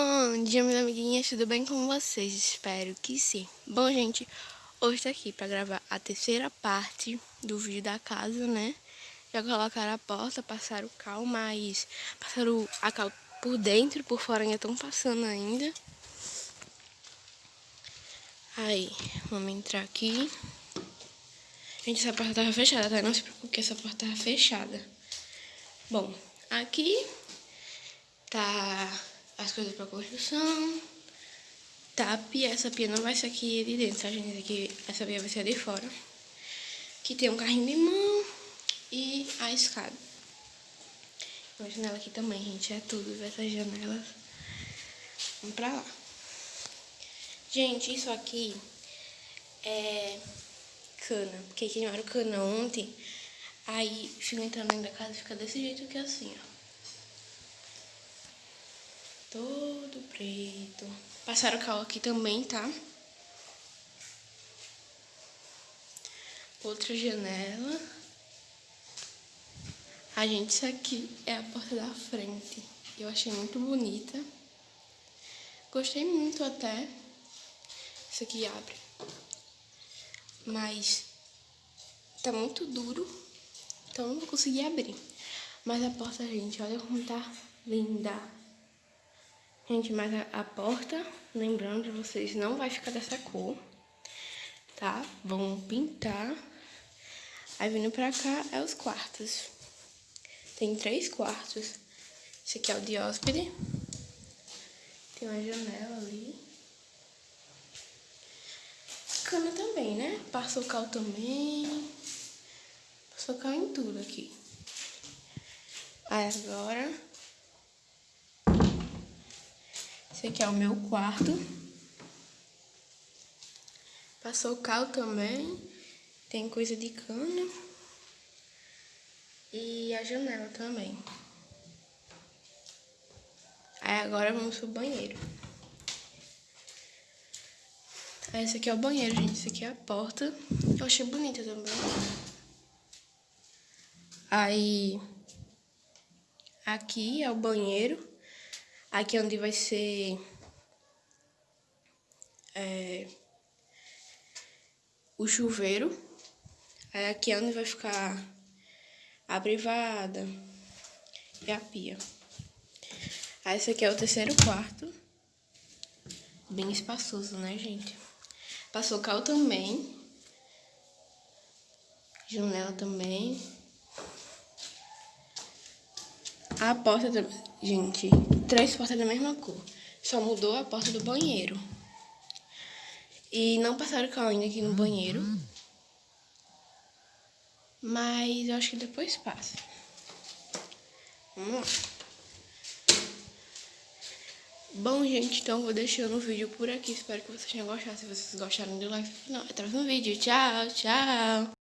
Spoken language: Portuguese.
amiguinhas, tudo bem com vocês? Espero que sim. Bom, gente, hoje tô aqui pra gravar a terceira parte do vídeo da casa, né? Já colocaram a porta, passaram o cal, mas passaram a cal por dentro, por fora ainda estão passando ainda. Aí, vamos entrar aqui. Gente, essa porta tava fechada, tá? Não se preocupe essa porta tava fechada. Bom, aqui tá as coisas pra construção. Tá, pia, essa pia não vai ser aqui de dentro, tá, gente? Aqui, essa pia vai ser de fora. Aqui tem um carrinho de mão e a escada. Uma janela aqui também, gente. É tudo essas janelas. Vamos pra lá. Gente, isso aqui é cana. Porque queimaram cana ontem. Aí, fica entrando dentro da casa fica desse jeito aqui assim, ó todo preto. Passaram cal aqui também, tá? Outra janela. A gente, isso aqui é a porta da frente. Eu achei muito bonita. Gostei muito até. Isso aqui abre. Mas tá muito duro. Então não vou conseguir abrir. Mas a porta, gente, olha como tá linda. Gente, mas a, a porta, lembrando de vocês, não vai ficar dessa cor, tá? Vamos pintar. Aí vindo pra cá é os quartos. Tem três quartos. Esse aqui é o de hóspede. Tem uma janela ali. Cama também, né? Passou cal também. Passou cal em tudo aqui. Aí agora Esse aqui é o meu quarto. Passou cal também. Tem coisa de cano. E a janela também. Aí agora vamos pro banheiro. Esse aqui é o banheiro, gente. Esse aqui é a porta. Eu achei bonita também. Aí... Aqui é o banheiro. Aqui onde vai ser é, o chuveiro. Aí aqui é onde vai ficar a privada e a pia. Aí esse aqui é o terceiro quarto. Bem espaçoso, né, gente? Passou cal também. Janela também. A porta, gente, três portas da mesma cor. Só mudou a porta do banheiro. E não passaram cal ainda aqui no banheiro. Mas eu acho que depois passa. Vamos lá. Bom, gente, então vou deixando o vídeo por aqui. Espero que vocês tenham gostado. Se vocês gostaram, dê like final. Até o próximo vídeo. Tchau, tchau.